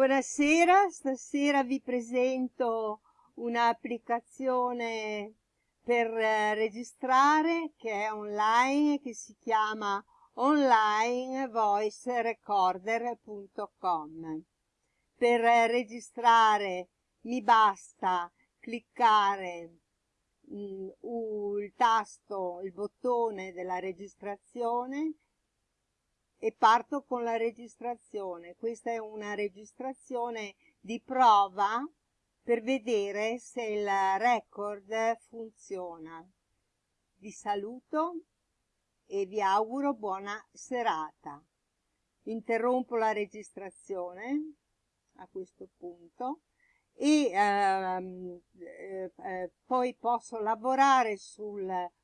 Buonasera, stasera vi presento un'applicazione per eh, registrare che è online che si chiama onlinevoicerecorder.com. Per eh, registrare mi basta cliccare mh, mm, il tasto, il bottone della registrazione e parto con la registrazione. Questa è una registrazione di prova per vedere se il record funziona. Vi saluto e vi auguro buona serata. Interrompo la registrazione a questo punto e ehm, eh, eh, poi posso lavorare su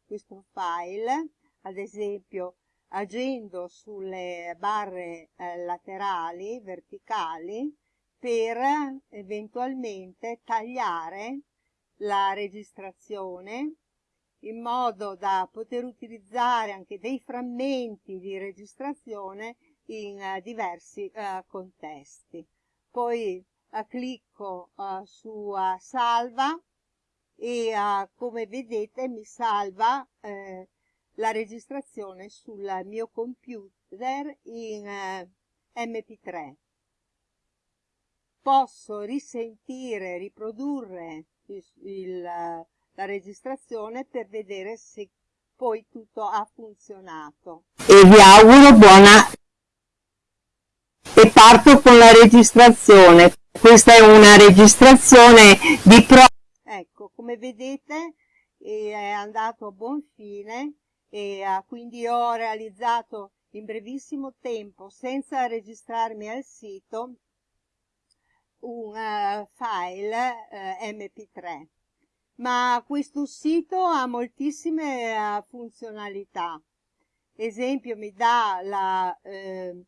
questo file, ad esempio agendo sulle barre eh, laterali, verticali, per eventualmente tagliare la registrazione in modo da poter utilizzare anche dei frammenti di registrazione in uh, diversi uh, contesti. Poi clicco su salva e come vedete mi salva eh, la registrazione sul mio computer in eh, mp3 posso risentire riprodurre il, il, la registrazione per vedere se poi tutto ha funzionato. E vi auguro buona e parto con la registrazione. Questa è una registrazione di pro ecco come vedete è andato a buon fine e quindi ho realizzato in brevissimo tempo senza registrarmi al sito un uh, file uh, mp3 ma questo sito ha moltissime funzionalità. Esempio mi dà la ehm,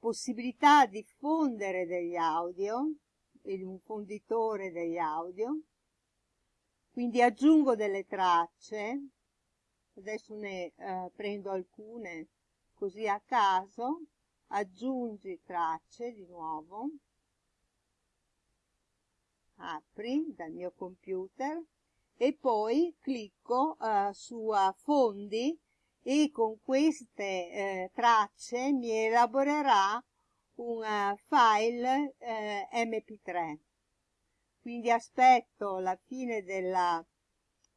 possibilità di fondere degli audio un fonditore degli audio. Quindi aggiungo delle tracce adesso ne eh, prendo alcune così a caso. Aggiungi tracce di nuovo. Apri dal mio computer. E poi clicco eh, su fondi. E con queste eh, tracce mi elaborerà un uh, file eh, mp3 quindi aspetto la fine della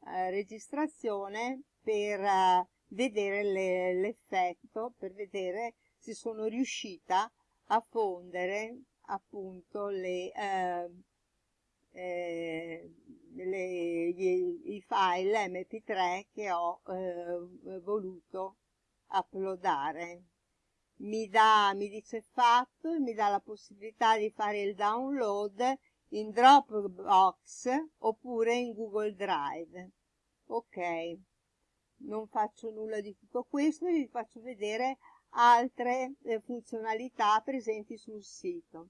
eh, registrazione per uh, vedere l'effetto, per vedere se sono riuscita a fondere appunto le, uh, eh, le, gli, i file mp3 che ho eh, voluto uploadare. Mi, dà, mi dice fatto mi dà la possibilità di fare il download in Dropbox oppure in Google Drive. Ok non faccio nulla di tutto questo vi faccio vedere altre eh, funzionalità presenti sul sito.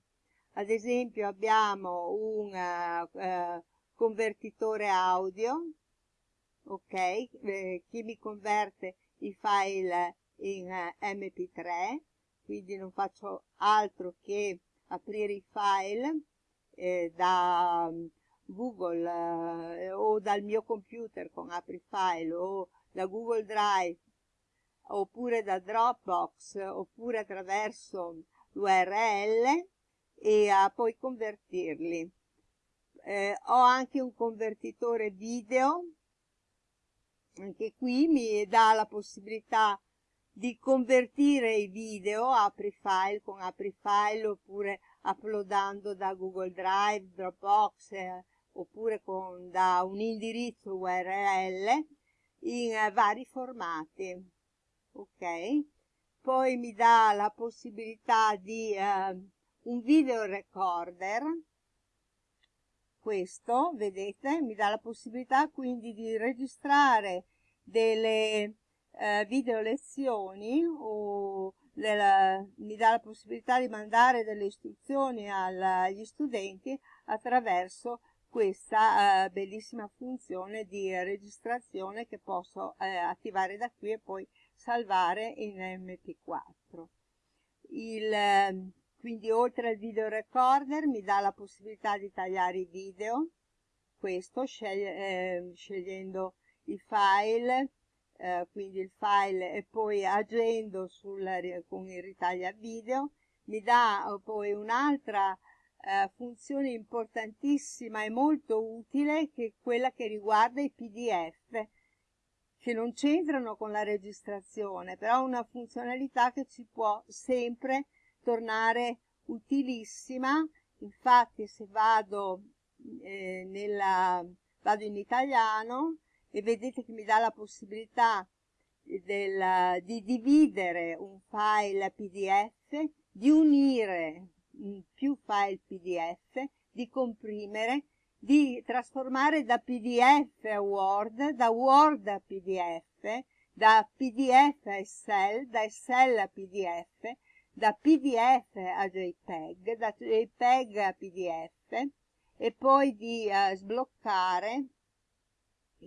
Ad esempio abbiamo un uh, uh, convertitore audio, ok, eh, che mi converte i file in uh, mp3, quindi non faccio altro che aprire i file eh, da Google o dal mio computer con apri file o da Google Drive oppure da Dropbox oppure attraverso l'URL e a poi convertirli. Eh, ho anche un convertitore video, anche qui mi dà la possibilità di convertire i video apri file con apri file oppure uploadando da Google Drive, Dropbox eh, oppure con, da un indirizzo URL in eh, vari formati. Ok? Poi mi dà la possibilità di eh, un video recorder. Questo vedete mi dà la possibilità quindi di registrare delle eh, video lezioni o della, mi dà la possibilità di mandare delle istruzioni agli studenti attraverso questa eh, bellissima funzione di registrazione che posso eh, attivare da qui e poi salvare in mp4 il, ehm, quindi oltre al video recorder mi dà la possibilità di tagliare i video, questo scegli eh, scegliendo i file, eh, quindi il file e poi agendo sul, con il ritaglia video, mi dà eh, poi un'altra eh, funzione importantissima e molto utile che è quella che riguarda i pdf che non c'entrano con la registrazione però una funzionalità che ci può sempre tornare utilissima. Infatti se vado eh, nella vado in italiano e vedete che mi dà la possibilità del, di dividere un file pdf di unire più file pdf di comprimere di trasformare da pdf a word da word a pdf da pdf a excel da excel a pdf da PDF a JPEG, da JPEG a PDF e poi di uh, sbloccare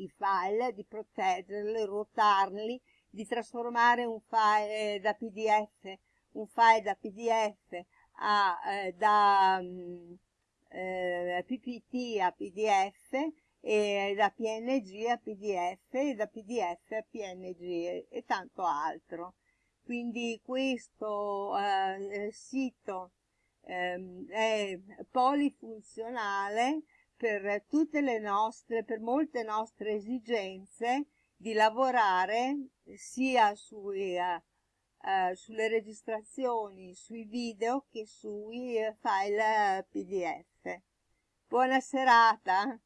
i file, di proteggerli, ruotarli, di trasformare un file eh, da PDF, un file da PDF a, eh, da um, eh, PPT a PDF e da PNG a PDF e da PDF a PNG e, tanto altro. Quindi questo eh, sito eh, è polifunzionale per tutte le nostre, per molte nostre esigenze di lavorare sia sui, uh, uh, sulle registrazioni, sui video che sui file PDF. Buona serata!